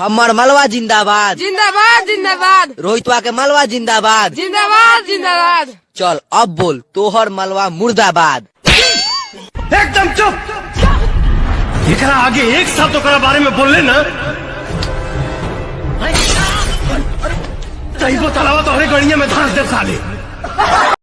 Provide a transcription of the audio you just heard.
हमर मलवा जिंदाबाद। जिंदाबाद जिंदाबाद। रोहितवा के मलवा जिंदाबाद। जिंदाबाद जिंदाबाद। चल अब बोल तोहर मलवा मुर्दाबाद। एकदम चुप। एकरा आगे एक शब्द ओकरा बारे में बोलले ना। तैको तलावा तोहरे गड़िया में धांस दे साले।